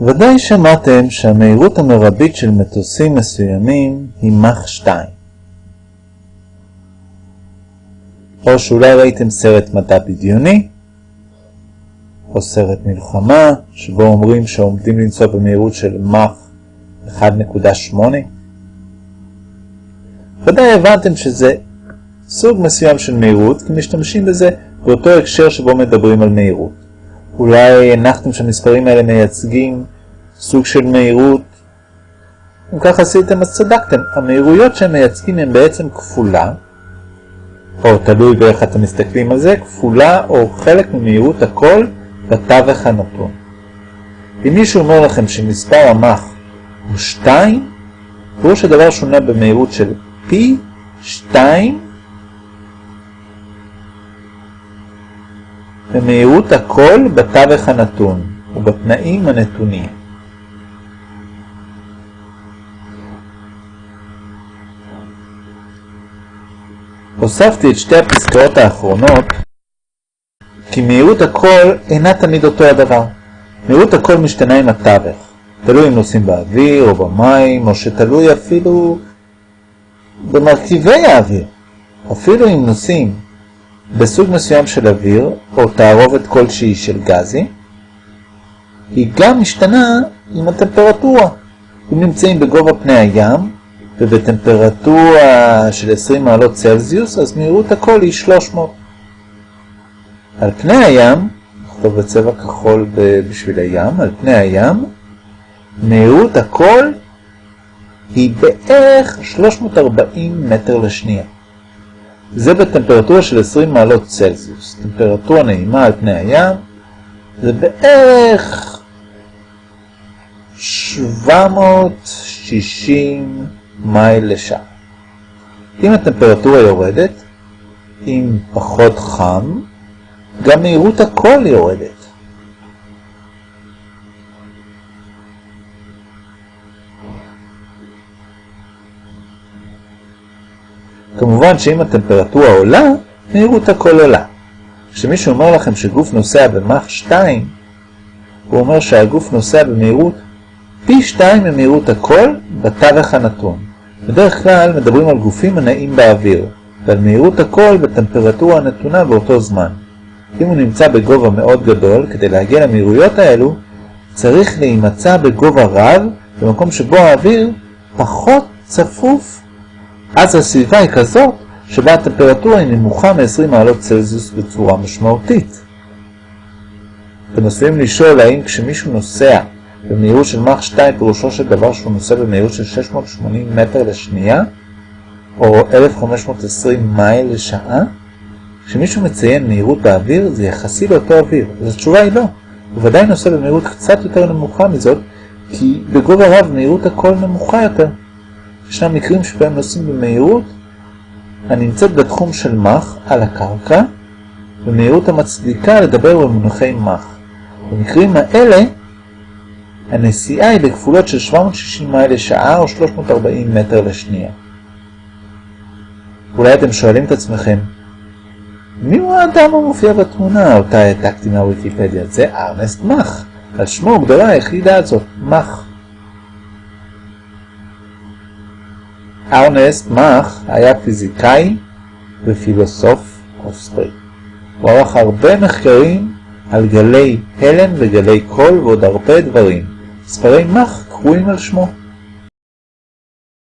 ודאי שמעתם שהמהירות המרבית של מטוסים מסוימים היא מח 2. או שאולי ראיתם סרט מדע בדיוני, או סרט מלחמה, שבו אומרים שעומדים לנסוע במהירות של מח 1.8. ודאי הבנתם שזה סוג מסוים של מהירות, כי משתמשים בזה באותו הקשר שבו מדברים על מהירות. אולי הנחתם שהמספרים האלה מייצגים סוג של מהירות. אם כך עשיתם אז צדקתם, המהירויות שהם מייצגים הן בעצם כפולה, או תלוי באיך אתם מסתכלים על זה, כפולה או חלק ממהירות הכל בתווך הנתון. אם מישהו אומר לכם שמספר המח הוא 2, פירוש הדבר שונה במהירות של פי 2 במהירות הכל בתווך הנתון ובתנאים הנתונים. הוספתי את שתי הפסקאות האחרונות כי מהירות הכל אינה תמיד אותו הדבר. מהירות הכל משתנה עם התווך, תלוי אם נוסעים באוויר או במים, או שתלוי אפילו במרכיבי האוויר. אפילו אם נוסעים בסוג מסוים של אוויר, או תערובת כלשהי של גזי, היא גם משתנה עם הטמפרטורה. אם נמצאים בגובה פני הים, ובטמפרטורה של 20 מעלות צלזיוס, אז מהירות הכל היא 300. על פני הים, נכתוב בצבע כחול בשביל הים, על פני הים, מהירות הכל היא בערך 340 מטר לשנייה. זה בטמפרטורה של 20 מעלות צלזיוס. טמפרטורה נעימה על פני הים זה בערך 760 מייל לשעה. אם הטמפרטורה יורדת, אם פחות חם, גם מהירות הכל יורדת. כמובן שאם הטמפרטורה עולה, מהירות הכל עולה. כשמישהו אומר לכם שגוף נוסע במח 2, הוא אומר שהגוף נוסע במהירות פי 2 ממהירות הכל בתווך הנתון. בדרך כלל מדברים על גופים הנעים באוויר, ועל מהירות הכל בטמפרטורה הנתונה באותו זמן. אם הוא נמצא בגובה מאוד גדול, כדי להגיע למהירויות האלו, צריך להימצא בגובה רב, במקום שבו האוויר פחות צפוף אז הסביבה היא כזאת שבה הטמפרטורה היא נמוכה מ-20 מעלות צלזיוס בצורה משמעותית. אתם עשויים לשאול האם כשמישהו נוסע במהירות של מח 2 פירושו של דבר שהוא נוסע במהירות של 680 מטר לשנייה או 1520 מייל לשעה? כשמישהו מציין מהירות באוויר זה יחסי לאותו אוויר, אז התשובה היא לא. הוא ודאי נוסע במהירות קצת יותר נמוכה מזאת כי בגובה רב מהירות הכל נמוכה יותר. ישנם מקרים שבהם נוסעים במהירות הנמצאת בתחום של מח על הקרקע, במהירות המצדיקה לדבר במונחי מח. במקרים האלה הנסיעה היא בכפולות של 760 מייל לשעה או 340 מטר לשנייה. אולי אתם שואלים את עצמכם, מי הוא האדם המופיע בתמונה? אותה העתקתי מהוויקיפדיה. זה ארנסט מח. על שמו גדולה היחידה הזאת, מח. ארנסט מאך היה פיזיקאי ופילוסוף אוסטרי. הוא ערך הרבה מחקרים על גלי הלם וגלי קול ועוד הרבה דברים. ספרי מאך קרויים על שמו.